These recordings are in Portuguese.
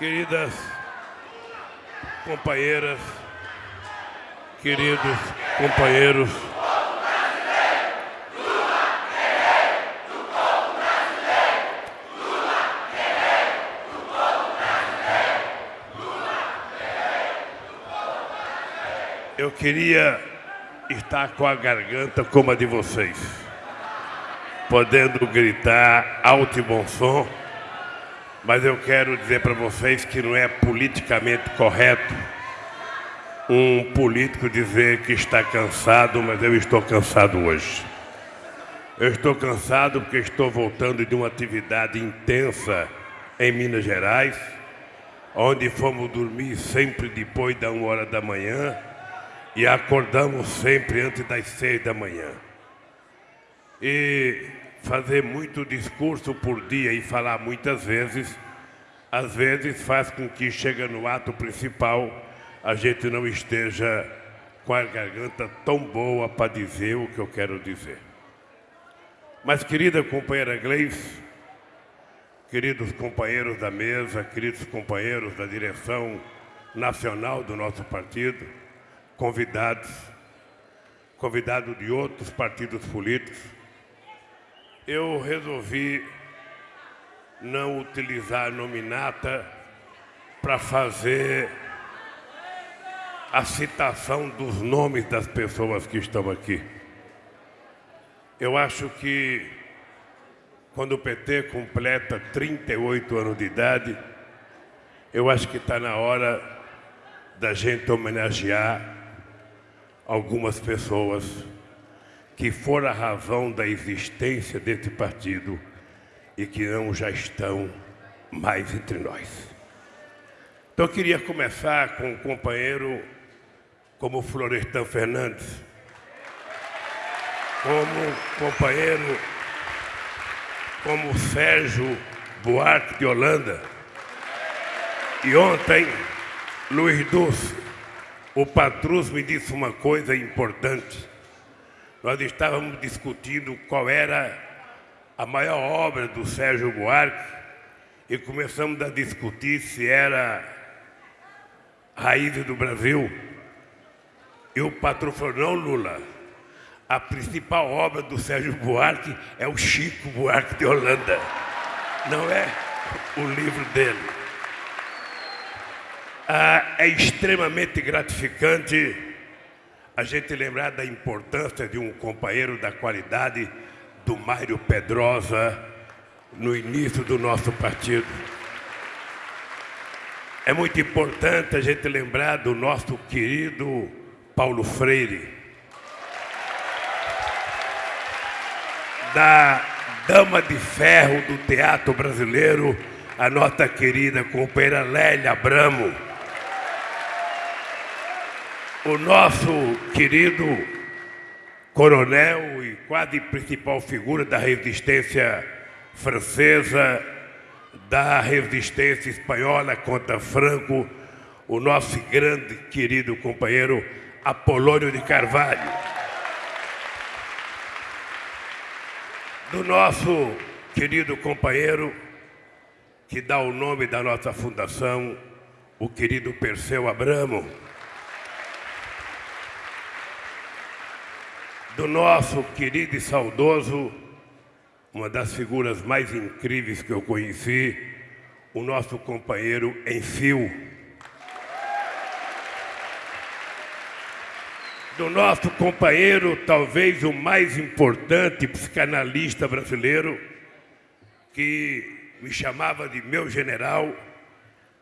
queridas companheiras, queridos companheiros. Eu queria estar com a garganta como a de vocês, podendo gritar alto e bom som mas eu quero dizer para vocês que não é politicamente correto um político dizer que está cansado, mas eu estou cansado hoje. Eu estou cansado porque estou voltando de uma atividade intensa em Minas Gerais, onde fomos dormir sempre depois da uma hora da manhã e acordamos sempre antes das seis da manhã. E fazer muito discurso por dia e falar muitas vezes, às vezes faz com que chega no ato principal a gente não esteja com a garganta tão boa para dizer o que eu quero dizer. Mas querida companheira Gleice, queridos companheiros da mesa, queridos companheiros da direção nacional do nosso partido, convidados, convidados de outros partidos políticos, eu resolvi não utilizar a nominata para fazer a citação dos nomes das pessoas que estão aqui. Eu acho que quando o PT completa 38 anos de idade, eu acho que está na hora da gente homenagear algumas pessoas que for a razão da existência desse partido e que não já estão mais entre nós. Então eu queria começar com um companheiro como Florestan Fernandes, como companheiro como Sérgio Buarque de Holanda. E ontem, Luiz Dulce, o Patrus me disse uma coisa importante nós estávamos discutindo qual era a maior obra do Sérgio Buarque e começamos a discutir se era Raízes do Brasil. E o patrão falou, não, Lula, a principal obra do Sérgio Buarque é o Chico Buarque de Holanda, não é o livro dele. Ah, é extremamente gratificante a gente lembrar da importância de um companheiro da qualidade do Mário Pedrosa no início do nosso partido. É muito importante a gente lembrar do nosso querido Paulo Freire, da dama de ferro do teatro brasileiro, a nossa querida companheira Lélia Abramo o nosso querido coronel e quase principal figura da resistência francesa, da resistência espanhola contra Franco, o nosso grande querido companheiro Apolônio de Carvalho. Do nosso querido companheiro que dá o nome da nossa fundação, o querido Perseu Abramo. Do nosso querido e saudoso, uma das figuras mais incríveis que eu conheci, o nosso companheiro Enfio. Do nosso companheiro, talvez o mais importante psicanalista brasileiro, que me chamava de meu general,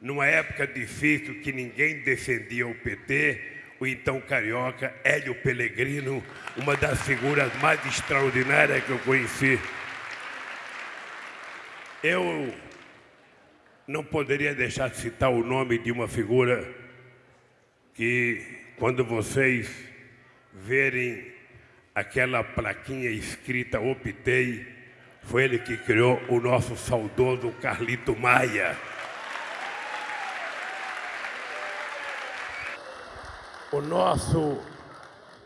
numa época difícil que ninguém defendia o PT, o então carioca Hélio Pellegrino, uma das figuras mais extraordinárias que eu conheci. Eu não poderia deixar de citar o nome de uma figura que, quando vocês verem aquela plaquinha escrita Optei, foi ele que criou o nosso saudoso Carlito Maia. O nosso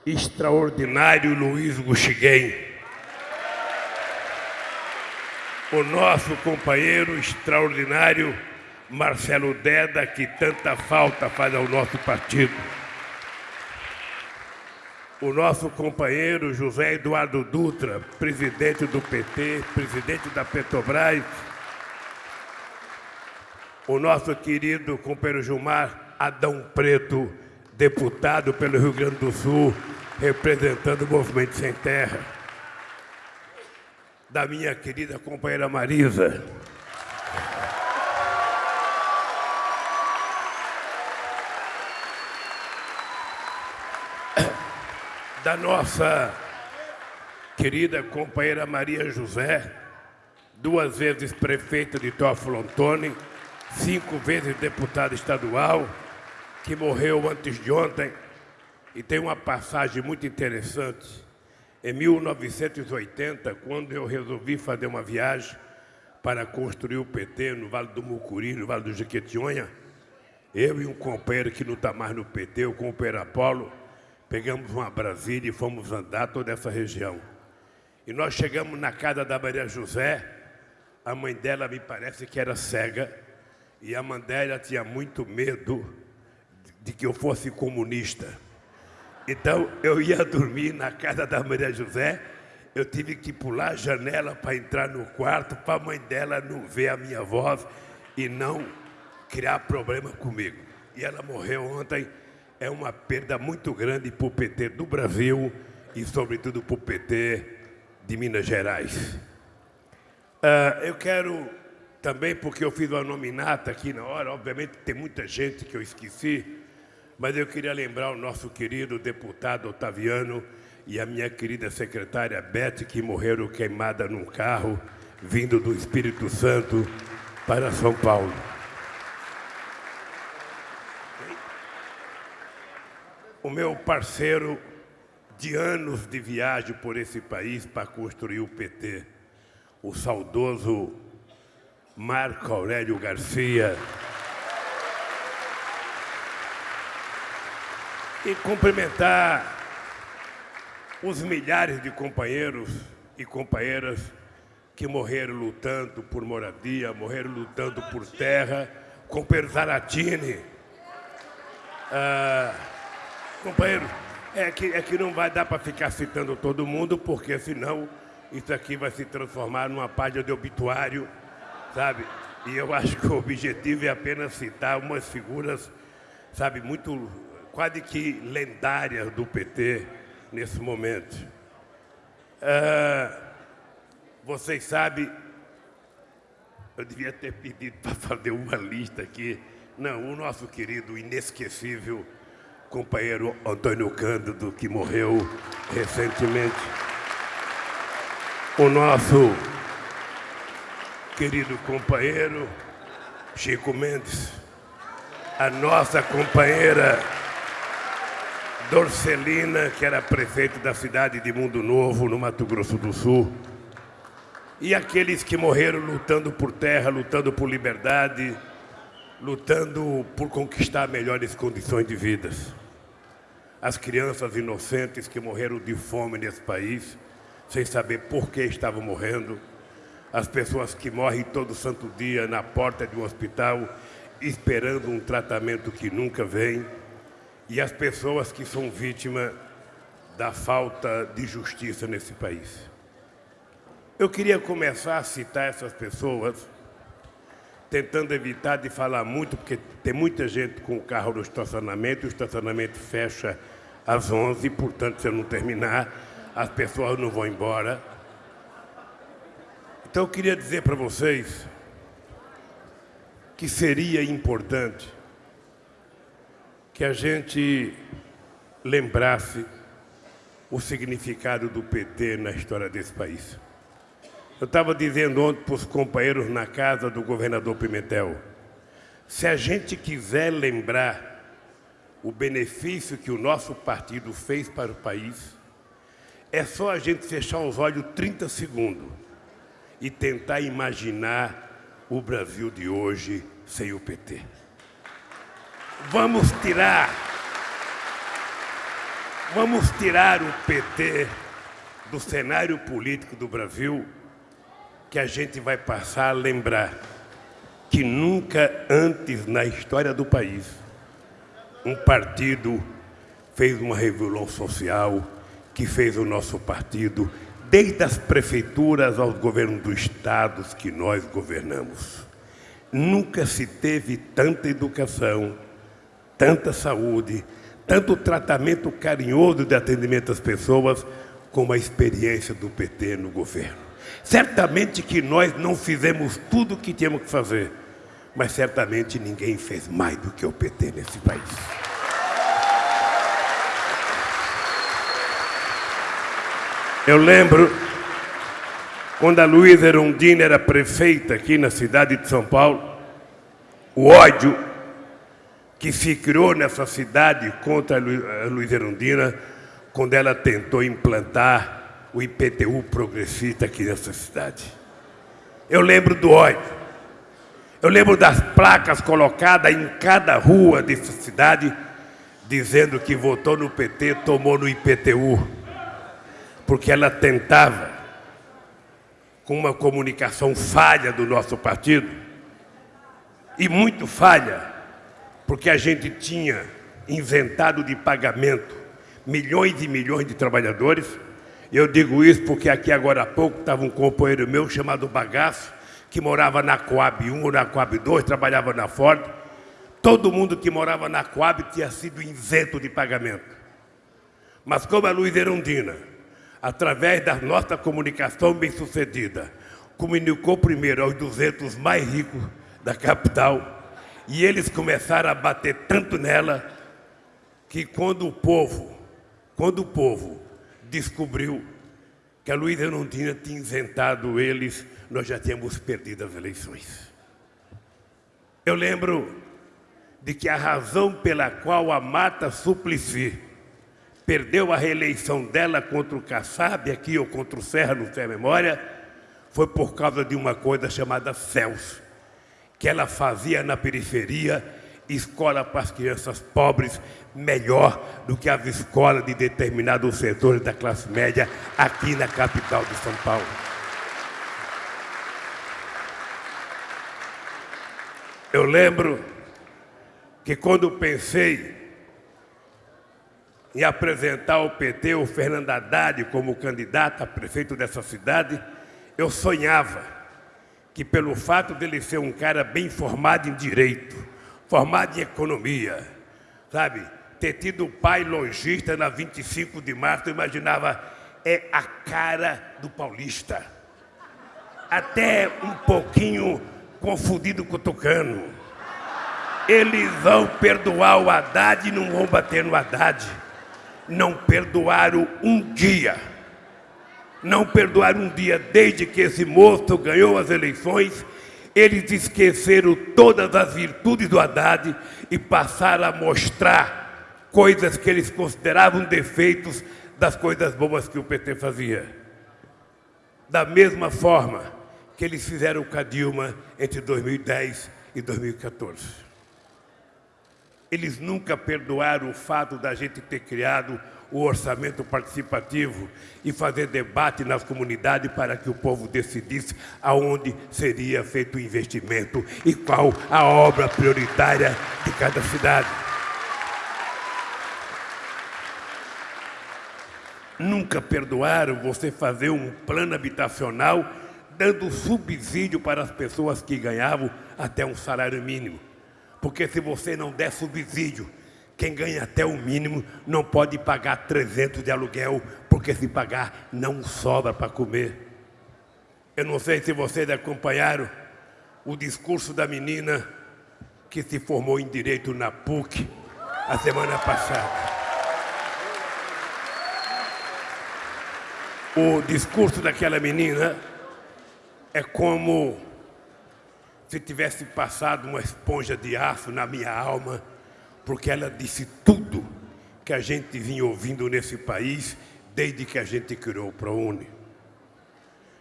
extraordinário Luiz Guxiguem, o nosso companheiro extraordinário Marcelo Deda, que tanta falta faz ao nosso partido. O nosso companheiro José Eduardo Dutra, presidente do PT, presidente da Petrobras. O nosso querido companheiro Gilmar Adão Preto, deputado pelo Rio Grande do Sul, representando o Movimento Sem Terra. Da minha querida companheira Marisa. da nossa querida companheira Maria José, duas vezes prefeita de Teófilo Antônio, cinco vezes deputada estadual, que morreu antes de ontem e tem uma passagem muito interessante. Em 1980, quando eu resolvi fazer uma viagem para construir o PT no Vale do Mucuri, no Vale do Jequitinhonha, eu e um companheiro que não está mais no PT, o companheiro Apolo, pegamos uma Brasília e fomos andar toda essa região. E nós chegamos na casa da Maria José, a mãe dela me parece que era cega, e a mãe dela tinha muito medo de que eu fosse comunista. Então eu ia dormir na casa da Maria José, eu tive que pular a janela para entrar no quarto, para a mãe dela não ver a minha voz e não criar problema comigo. E ela morreu ontem é uma perda muito grande para o PT do Brasil e, sobretudo, para o PT de Minas Gerais. Uh, eu quero também, porque eu fiz uma nominata aqui na hora, obviamente tem muita gente que eu esqueci, mas eu queria lembrar o nosso querido deputado Otaviano e a minha querida secretária Beth, que morreram queimada num carro vindo do Espírito Santo para São Paulo. o meu parceiro de anos de viagem por esse país para construir o PT, o saudoso Marco Aurélio Garcia. E cumprimentar os milhares de companheiros e companheiras que morreram lutando por moradia, morreram lutando por terra, companheiro Zaratini, ah, Companheiro, é que, é que não vai dar para ficar citando todo mundo, porque senão isso aqui vai se transformar numa página de obituário, sabe? E eu acho que o objetivo é apenas citar umas figuras, sabe, muito, quase que lendárias do PT nesse momento. Ah, vocês sabem, eu devia ter pedido para fazer uma lista aqui. Não, o nosso querido, inesquecível companheiro Antônio Cândido, que morreu recentemente. O nosso querido companheiro Chico Mendes, a nossa companheira Dorcelina, que era prefeito da cidade de Mundo Novo, no Mato Grosso do Sul, e aqueles que morreram lutando por terra, lutando por liberdade, lutando por conquistar melhores condições de vida as crianças inocentes que morreram de fome nesse país, sem saber por que estavam morrendo, as pessoas que morrem todo santo dia na porta de um hospital esperando um tratamento que nunca vem, e as pessoas que são vítimas da falta de justiça nesse país. Eu queria começar a citar essas pessoas, tentando evitar de falar muito, porque tem muita gente com o carro no estacionamento, o estacionamento fecha às 11, portanto, se eu não terminar, as pessoas não vão embora. Então, eu queria dizer para vocês que seria importante que a gente lembrasse o significado do PT na história desse país. Eu estava dizendo ontem para os companheiros na casa do governador Pimentel, se a gente quiser lembrar o benefício que o nosso partido fez para o país, é só a gente fechar os olhos 30 segundos e tentar imaginar o Brasil de hoje sem o PT. Vamos tirar, vamos tirar o PT do cenário político do Brasil, que a gente vai passar a lembrar que nunca antes na história do país um partido fez uma revolução social que fez o nosso partido, desde as prefeituras aos governos dos estados que nós governamos. Nunca se teve tanta educação, tanta saúde, tanto tratamento carinhoso de atendimento às pessoas, como a experiência do PT no governo. Certamente que nós não fizemos tudo o que tínhamos que fazer, mas certamente ninguém fez mais do que o PT nesse país. Eu lembro quando a Luísa Erundina era prefeita aqui na cidade de São Paulo, o ódio que se criou nessa cidade contra a Luísa Erundina quando ela tentou implantar o IPTU progressista aqui nessa cidade. Eu lembro do ódio. Eu lembro das placas colocadas em cada rua dessa cidade, dizendo que votou no PT, tomou no IPTU, porque ela tentava, com uma comunicação falha do nosso partido, e muito falha, porque a gente tinha inventado de pagamento milhões e milhões de trabalhadores. Eu digo isso porque aqui agora há pouco estava um companheiro meu chamado Bagaço, que morava na Coab 1 ou na Coab 2, trabalhava na Ford. Todo mundo que morava na Coab tinha sido isento de pagamento. Mas como a Luiz Erundina, através da nossa comunicação bem-sucedida, comunicou primeiro aos 200 mais ricos da capital, e eles começaram a bater tanto nela, que quando o povo, quando o povo descobriu que a Luiz Erundina tinha isentado eles nós já tínhamos perdido as eleições. Eu lembro de que a razão pela qual a Mata Suplicy perdeu a reeleição dela contra o Kassab, aqui ou contra o Serra, não a memória, foi por causa de uma coisa chamada CELS, que ela fazia na periferia escola para as crianças pobres melhor do que as escolas de determinados setores da classe média aqui na capital de São Paulo. Eu lembro que quando pensei em apresentar ao PT o Fernando Haddad como candidato a prefeito dessa cidade, eu sonhava que pelo fato dele ser um cara bem formado em direito, formado em economia, sabe, ter tido pai lojista na 25 de março, eu imaginava, é a cara do paulista. Até um pouquinho confundido com o Tucano. Eles vão perdoar o Haddad e não vão bater no Haddad. Não perdoaram um dia. Não perdoaram um dia desde que esse moço ganhou as eleições. Eles esqueceram todas as virtudes do Haddad e passaram a mostrar coisas que eles consideravam defeitos das coisas boas que o PT fazia. Da mesma forma, que eles fizeram com a Dilma entre 2010 e 2014. Eles nunca perdoaram o fato da gente ter criado o orçamento participativo e fazer debate nas comunidades para que o povo decidisse aonde seria feito o investimento e qual a obra prioritária de cada cidade. Nunca perdoaram você fazer um plano habitacional dando subsídio para as pessoas que ganhavam até um salário mínimo. Porque se você não der subsídio, quem ganha até o mínimo não pode pagar 300 de aluguel, porque se pagar não sobra para comer. Eu não sei se vocês acompanharam o discurso da menina que se formou em Direito na PUC a semana passada. O discurso daquela menina é como se tivesse passado uma esponja de aço na minha alma, porque ela disse tudo que a gente vinha ouvindo nesse país desde que a gente criou o ProUni.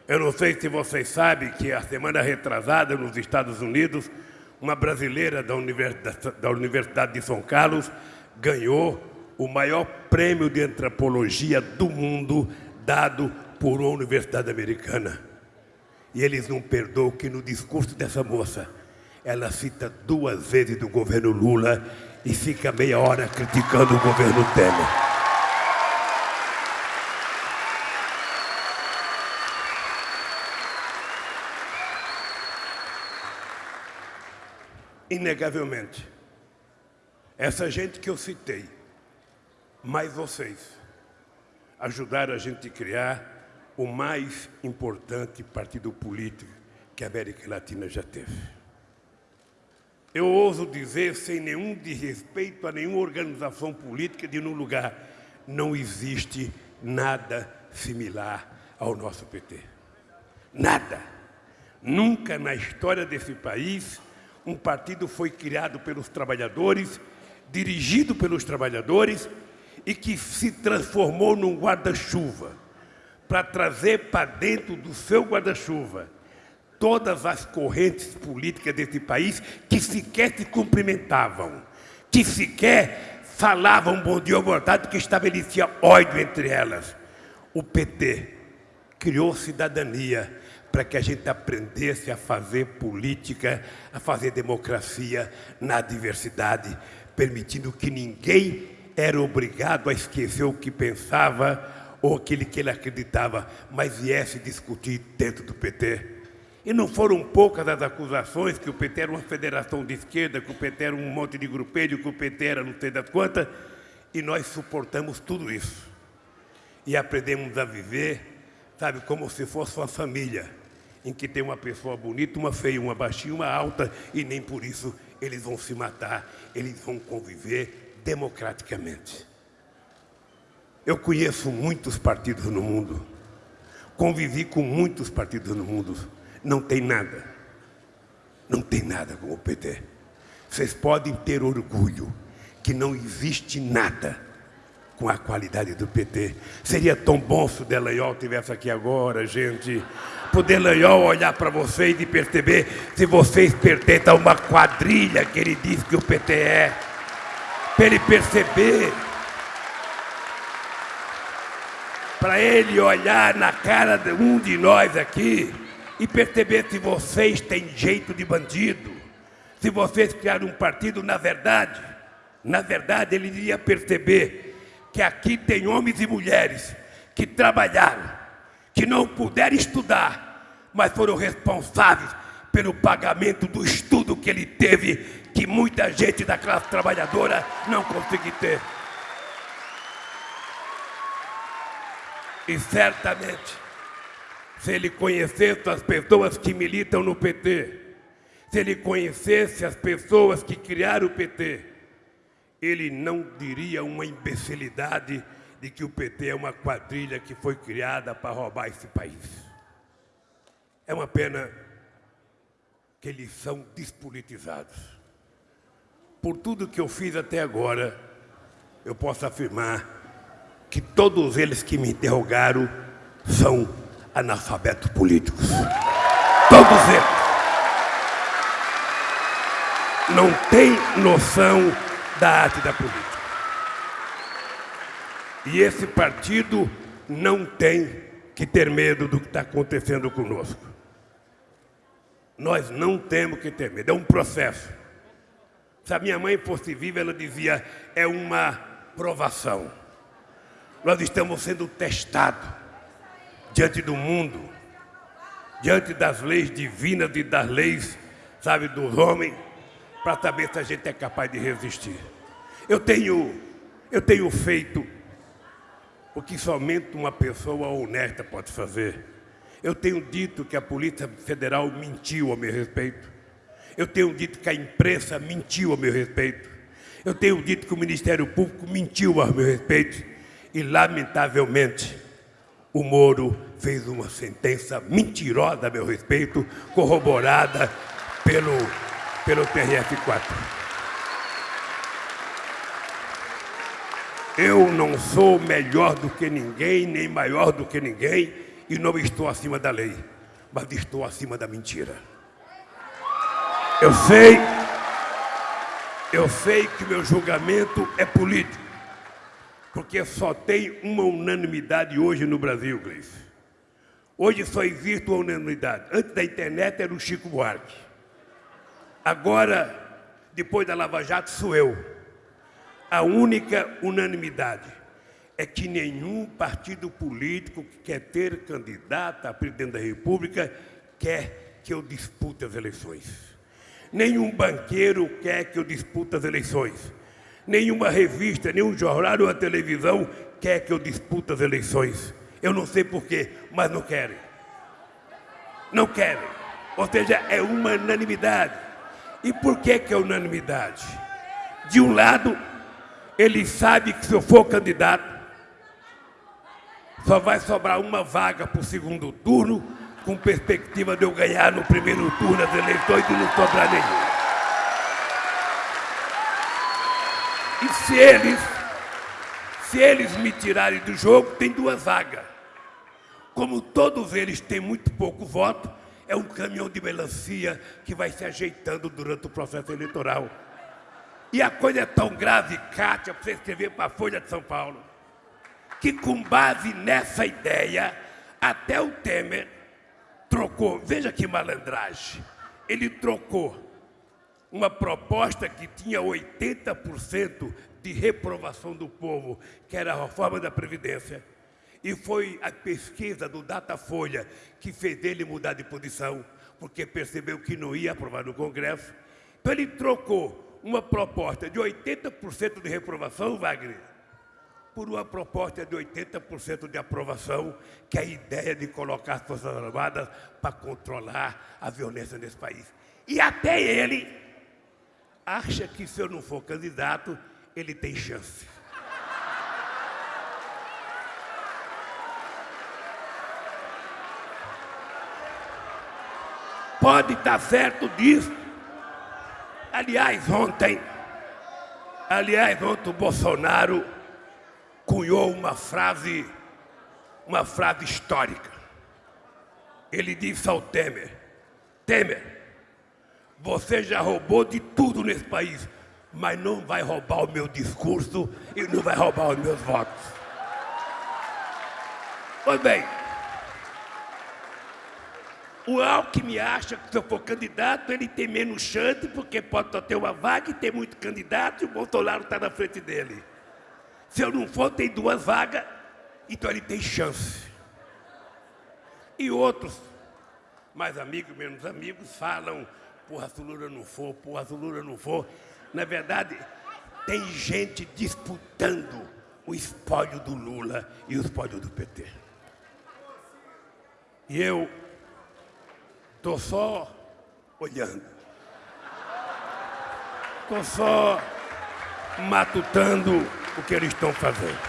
Eu não sei se vocês sabem que a semana retrasada nos Estados Unidos, uma brasileira da Universidade, da Universidade de São Carlos ganhou o maior prêmio de antropologia do mundo dado por uma universidade americana. E eles não perdoam que no discurso dessa moça, ela cita duas vezes do governo Lula e fica meia hora criticando o governo Temer. Inegavelmente, essa gente que eu citei, mais vocês, ajudaram a gente a criar o mais importante partido político que a América Latina já teve. Eu ouso dizer, sem nenhum desrespeito a nenhuma organização política de nenhum lugar, não existe nada similar ao nosso PT. Nada. Nunca na história desse país um partido foi criado pelos trabalhadores, dirigido pelos trabalhadores e que se transformou num guarda-chuva para trazer para dentro do seu guarda-chuva todas as correntes políticas desse país que sequer se cumprimentavam, que sequer falavam bom dia ou boa tarde, que estabelecia ódio entre elas. O PT criou cidadania para que a gente aprendesse a fazer política, a fazer democracia na diversidade, permitindo que ninguém era obrigado a esquecer o que pensava ou aquele que ele acreditava, mas viesse discutir dentro do PT. E não foram poucas as acusações que o PT era uma federação de esquerda, que o PT era um monte de grupelho, que o PT era não sei das quantas, e nós suportamos tudo isso. E aprendemos a viver, sabe, como se fosse uma família, em que tem uma pessoa bonita, uma feia, uma baixinha, uma alta, e nem por isso eles vão se matar, eles vão conviver democraticamente. Eu conheço muitos partidos no mundo, convivi com muitos partidos no mundo, não tem nada. Não tem nada como o PT. Vocês podem ter orgulho que não existe nada com a qualidade do PT. Seria tão bom se o Delanhol estivesse aqui agora, gente. Para o Delanhol olhar para vocês e perceber se vocês pertencem a uma quadrilha que ele diz que o PT é. Para ele perceber. Para ele olhar na cara de um de nós aqui e perceber se vocês têm jeito de bandido, se vocês criaram um partido, na verdade, na verdade ele iria perceber que aqui tem homens e mulheres que trabalharam, que não puderam estudar, mas foram responsáveis pelo pagamento do estudo que ele teve, que muita gente da classe trabalhadora não conseguiu ter. E certamente se ele conhecesse as pessoas que militam no PT, se ele conhecesse as pessoas que criaram o PT, ele não diria uma imbecilidade de que o PT é uma quadrilha que foi criada para roubar esse país. É uma pena que eles são despolitizados. Por tudo que eu fiz até agora, eu posso afirmar que todos eles que me interrogaram são analfabetos políticos. Todos eles. Não têm noção da arte da política. E esse partido não tem que ter medo do que está acontecendo conosco. Nós não temos que ter medo, é um processo. Se a minha mãe fosse viva, ela dizia, é uma provação. Nós estamos sendo testados diante do mundo, diante das leis divinas e das leis, sabe, dos homens, para saber se a gente é capaz de resistir. Eu tenho, eu tenho feito o que somente uma pessoa honesta pode fazer. Eu tenho dito que a Polícia Federal mentiu a meu respeito. Eu tenho dito que a imprensa mentiu a meu respeito. Eu tenho dito que o Ministério Público mentiu a meu respeito. E, lamentavelmente, o Moro fez uma sentença mentirosa a meu respeito, corroborada pelo, pelo TRF4. Eu não sou melhor do que ninguém, nem maior do que ninguém, e não estou acima da lei, mas estou acima da mentira. Eu sei, eu sei que meu julgamento é político porque só tem uma unanimidade hoje no Brasil, Gleice. Hoje só existe uma unanimidade. Antes da internet era o Chico Buarque. Agora, depois da Lava Jato, sou eu. A única unanimidade é que nenhum partido político que quer ter candidato a presidente da República quer que eu dispute as eleições. Nenhum banqueiro quer que eu dispute as eleições. Nenhuma revista, nenhum jornal ou a televisão quer que eu dispute as eleições. Eu não sei porquê, mas não querem. Não querem. Ou seja, é uma unanimidade. E por que, que é unanimidade? De um lado, ele sabe que se eu for candidato, só vai sobrar uma vaga para o segundo turno, com perspectiva de eu ganhar no primeiro turno das eleições e não sobrar nenhum. E se eles, se eles me tirarem do jogo, tem duas vagas. Como todos eles têm muito pouco voto, é um caminhão de melancia que vai se ajeitando durante o processo eleitoral. E a coisa é tão grave, Kátia, para você escrever para a Folha de São Paulo, que com base nessa ideia, até o Temer trocou, veja que malandragem, ele trocou uma proposta que tinha 80% de reprovação do povo, que era a reforma da Previdência, e foi a pesquisa do Datafolha que fez ele mudar de posição, porque percebeu que não ia aprovar no Congresso. Então ele trocou uma proposta de 80% de reprovação, Wagner, por uma proposta de 80% de aprovação, que é a ideia de colocar as Forças Armadas para controlar a violência nesse país. E até ele acha que se eu não for candidato, ele tem chance. Pode estar certo disso. Aliás, ontem, aliás, ontem o Bolsonaro cunhou uma frase, uma frase histórica. Ele disse ao Temer, Temer, você já roubou de tudo nesse país, mas não vai roubar o meu discurso e não vai roubar os meus votos. Pois bem, o Alckmin acha que se eu for candidato, ele tem menos chance, porque pode só ter uma vaga e tem muito candidato, e o Bolsonaro está na frente dele. Se eu não for, tem duas vagas, então ele tem chance. E outros, mais amigos, menos amigos, falam, porra, Lula não for, porra, Lula não for. Na verdade, tem gente disputando o espólio do Lula e o espólio do PT. E eu Estou só olhando. Estou só matutando o que eles estão fazendo.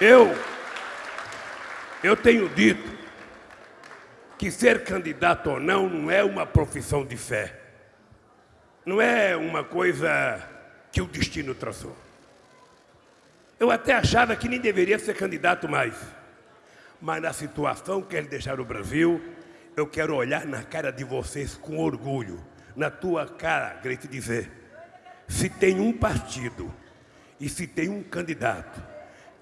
Eu, eu tenho dito que ser candidato ou não não é uma profissão de fé. Não é uma coisa que o destino traçou. Eu até achava que nem deveria ser candidato mais. Mas na situação que eles deixaram o Brasil, eu quero olhar na cara de vocês com orgulho, na tua cara, queria te dizer, se tem um partido e se tem um candidato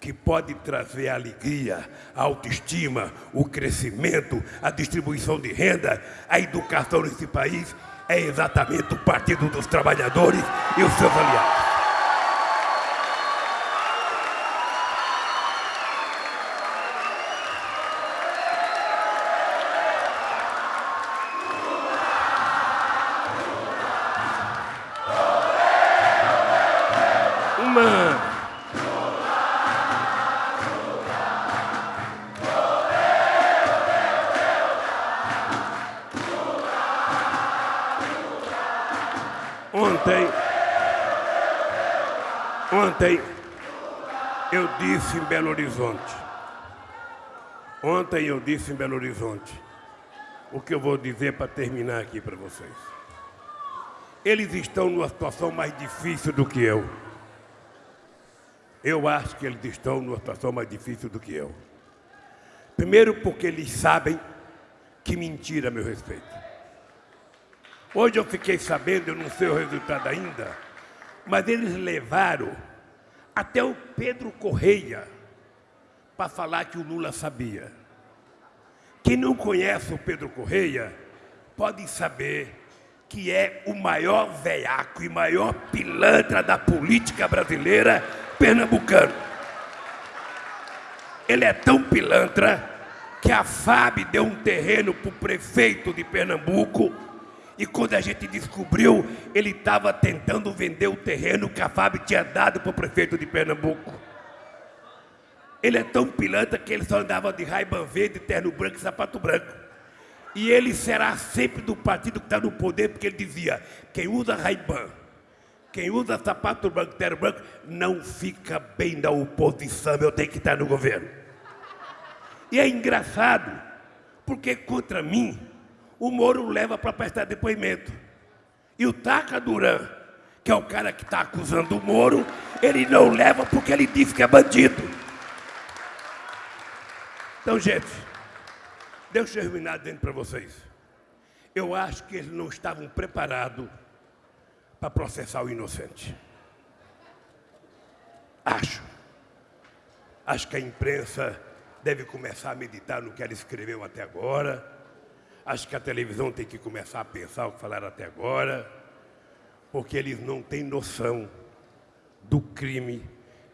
que pode trazer alegria, a autoestima, o crescimento, a distribuição de renda, a educação nesse país, é exatamente o Partido dos Trabalhadores e os seus aliados. Disse em Belo Horizonte, ontem eu disse em Belo Horizonte, o que eu vou dizer para terminar aqui para vocês. Eles estão numa situação mais difícil do que eu. Eu acho que eles estão numa situação mais difícil do que eu. Primeiro porque eles sabem que mentira a meu respeito. Hoje eu fiquei sabendo, eu não sei o resultado ainda, mas eles levaram até o Pedro Correia para falar que o Lula sabia. Quem não conhece o Pedro Correia, podem saber que é o maior veiaco e maior pilantra da política brasileira pernambucano. Ele é tão pilantra que a FAB deu um terreno para o prefeito de Pernambuco e quando a gente descobriu, ele estava tentando vender o terreno que a FAB tinha dado para o prefeito de Pernambuco. Ele é tão pilantra que ele só andava de raiva verde, terno branco e sapato branco. E ele será sempre do partido que está no poder, porque ele dizia: quem usa raiban, quem usa sapato branco, terno branco, não fica bem na oposição, eu tenho que estar no governo. E é engraçado, porque contra mim, o Moro leva para prestar depoimento. E o Taca Duran, que é o cara que está acusando o Moro, ele não leva porque ele disse que é bandido. Então, gente, deixa eu terminar dentro para vocês. Eu acho que eles não estavam preparados para processar o inocente. Acho. Acho que a imprensa deve começar a meditar no que ela escreveu até agora. Acho que a televisão tem que começar a pensar o que falaram até agora, porque eles não têm noção do crime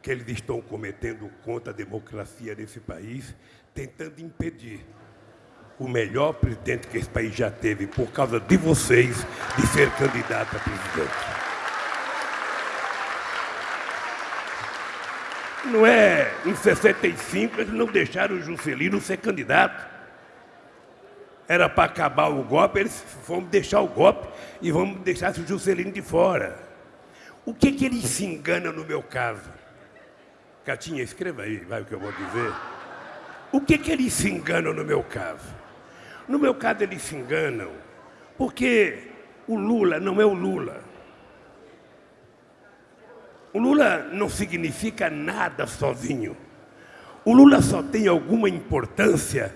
que eles estão cometendo contra a democracia desse país tentando impedir o melhor presidente que esse país já teve, por causa de vocês, de ser candidato a presidente. Não é em 65 eles não deixaram o Juscelino ser candidato. Era para acabar o golpe, eles vamos deixar o golpe e vamos deixar o Juscelino de fora. O que, que eles se enganam no meu caso? Catinha, escreva aí, vai o que eu vou dizer. O que, que eles se enganam no meu caso? No meu caso, eles se enganam porque o Lula não é o Lula. O Lula não significa nada sozinho. O Lula só tem alguma importância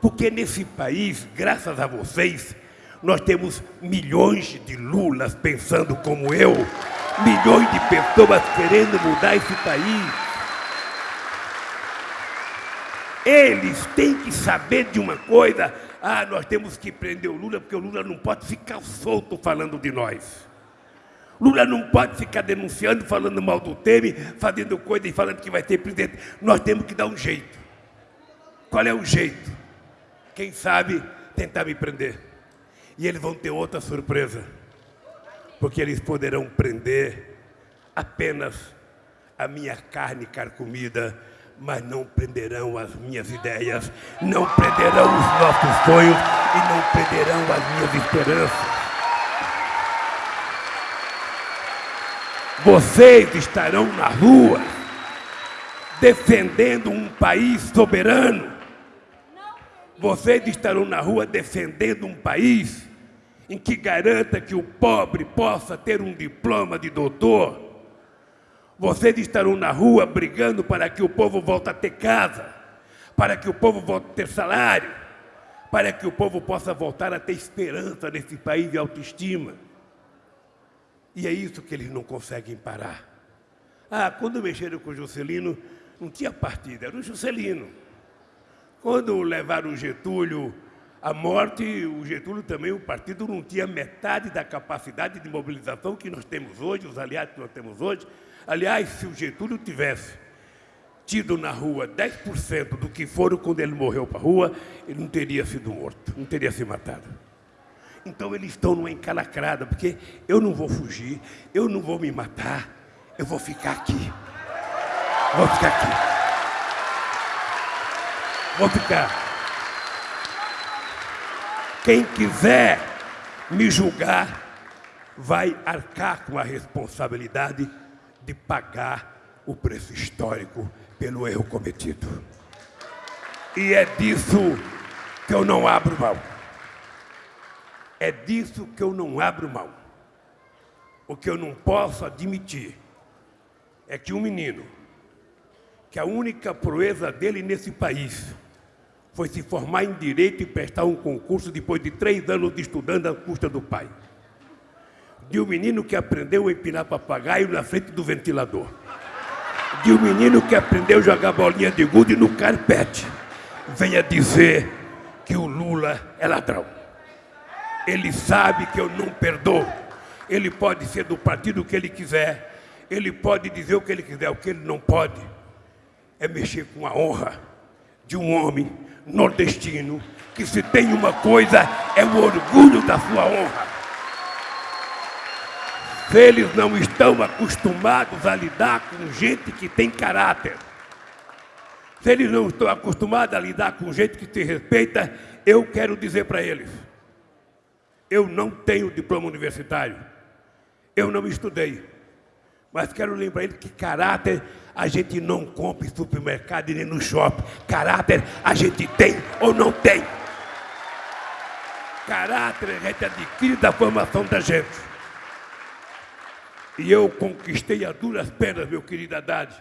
porque nesse país, graças a vocês, nós temos milhões de Lulas pensando como eu, milhões de pessoas querendo mudar esse país. Eles têm que saber de uma coisa. Ah, nós temos que prender o Lula, porque o Lula não pode ficar solto falando de nós. Lula não pode ficar denunciando, falando mal do Temer, fazendo coisa e falando que vai ter presidente. Nós temos que dar um jeito. Qual é o jeito? Quem sabe tentar me prender. E eles vão ter outra surpresa. Porque eles poderão prender apenas a minha carne carcomida mas não prenderão as minhas ideias, não prenderão os nossos sonhos e não prenderão as minhas esperanças. Vocês estarão na rua defendendo um país soberano. Vocês estarão na rua defendendo um país em que garanta que o pobre possa ter um diploma de doutor vocês estarão na rua brigando para que o povo volte a ter casa, para que o povo volte a ter salário, para que o povo possa voltar a ter esperança nesse país de autoestima. E é isso que eles não conseguem parar. Ah, quando mexeram com o Juscelino, não tinha partida, era o Juscelino. Quando levaram o Getúlio à morte, o Getúlio também, o partido não tinha metade da capacidade de mobilização que nós temos hoje, os aliados que nós temos hoje, Aliás, se o Getúlio tivesse tido na rua 10% do que foram quando ele morreu para a rua, ele não teria sido morto, não teria se matado. Então eles estão numa encalacrada, porque eu não vou fugir, eu não vou me matar, eu vou ficar aqui. Vou ficar aqui. Vou ficar. Quem quiser me julgar, vai arcar com a responsabilidade de pagar o preço histórico pelo erro cometido. E é disso que eu não abro mão. É disso que eu não abro mão. O que eu não posso admitir é que um menino, que a única proeza dele nesse país foi se formar em direito e prestar um concurso depois de três anos de estudando à custa do pai de um menino que aprendeu a empinar papagaio na frente do ventilador, de um menino que aprendeu a jogar bolinha de gude no carpete, venha dizer que o Lula é ladrão. Ele sabe que eu não perdoo. Ele pode ser do partido que ele quiser. Ele pode dizer o que ele quiser. O que ele não pode é mexer com a honra de um homem nordestino que se tem uma coisa é o orgulho da sua honra. Se eles não estão acostumados a lidar com gente que tem caráter, se eles não estão acostumados a lidar com gente que se respeita, eu quero dizer para eles: eu não tenho diploma universitário, eu não estudei, mas quero lembrar eles que caráter a gente não compra em supermercado e nem no shopping. Caráter a gente tem ou não tem. Caráter a gente adquire da formação da gente. E eu conquistei a duras penas, meu querido Haddad,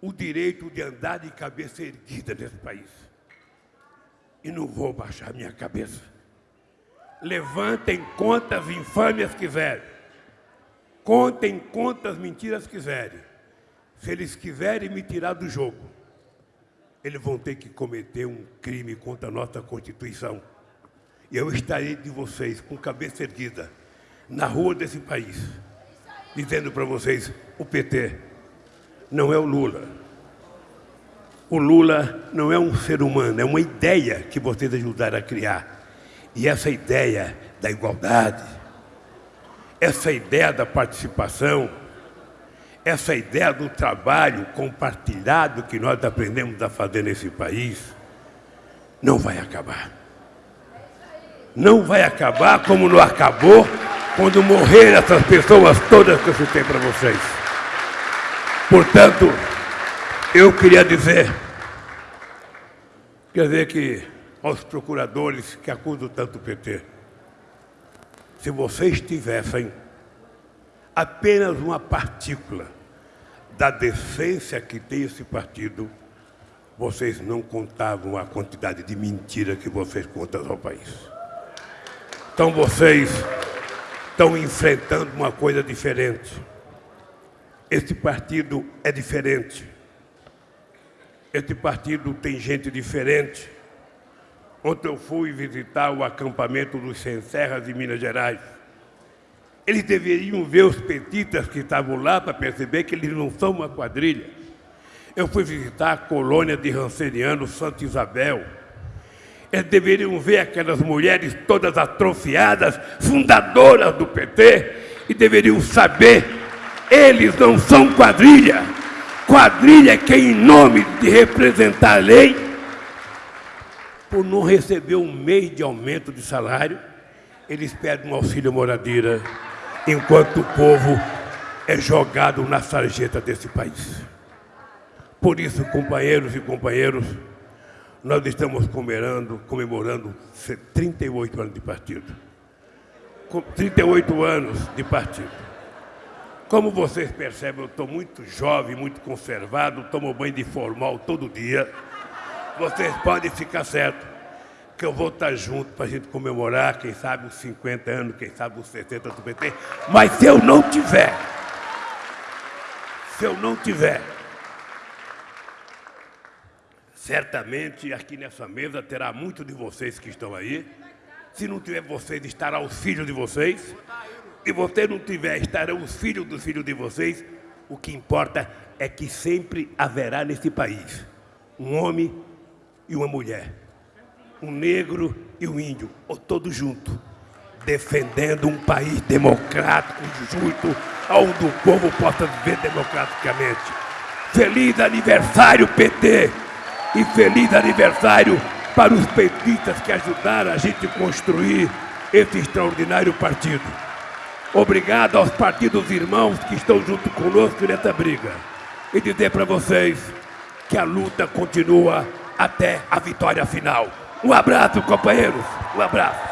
o direito de andar de cabeça erguida nesse país. E não vou baixar minha cabeça. Levantem quantas infâmias quiserem. Contem quantas mentiras quiserem. Se eles quiserem me tirar do jogo, eles vão ter que cometer um crime contra a nossa Constituição. E eu estarei de vocês com cabeça erguida na rua desse país, dizendo para vocês: o PT não é o Lula. O Lula não é um ser humano, é uma ideia que vocês ajudaram a criar. E essa ideia da igualdade, essa ideia da participação, essa ideia do trabalho compartilhado que nós aprendemos a fazer nesse país, não vai acabar não vai acabar como não acabou quando morrer essas pessoas todas que eu citei para vocês. Portanto, eu queria dizer, quer dizer que aos procuradores que acusam tanto o PT, se vocês tivessem apenas uma partícula da decência que tem esse partido, vocês não contavam a quantidade de mentira que vocês contam ao país. Então vocês estão enfrentando uma coisa diferente. Este partido é diferente. Este partido tem gente diferente. Ontem eu fui visitar o acampamento dos Sem Serras de Minas Gerais. Eles deveriam ver os petistas que estavam lá para perceber que eles não são uma quadrilha. Eu fui visitar a colônia de Ranceriano, Santa Isabel. Eles deveriam ver aquelas mulheres todas atrofiadas, fundadoras do PT, e deveriam saber, eles não são quadrilha. Quadrilha é quem, em nome de representar a lei, por não receber um mês de aumento de salário, eles pedem um auxílio moradeira, enquanto o povo é jogado na sarjeta desse país. Por isso, companheiros e companheiros, nós estamos comemorando, comemorando 38 anos de partido. 38 anos de partido. Como vocês percebem, eu estou muito jovem, muito conservado, tomo banho de formal todo dia. Vocês podem ficar certo que eu vou estar junto para a gente comemorar, quem sabe os 50 anos, quem sabe os 70 do PT. Mas se eu não tiver, se eu não tiver Certamente aqui nessa mesa terá muito de vocês que estão aí. Se não tiver vocês, estará os filhos de vocês. Se você não tiver, estarão os filhos dos filhos de vocês. O que importa é que sempre haverá nesse país um homem e uma mulher, um negro e um índio, ou todos juntos, defendendo um país democrático, justo, onde o povo possa viver democraticamente. Feliz aniversário, PT! e feliz aniversário para os petistas que ajudaram a gente construir esse extraordinário partido. Obrigado aos partidos irmãos que estão junto conosco nessa briga. E dizer para vocês que a luta continua até a vitória final. Um abraço, companheiros. Um abraço.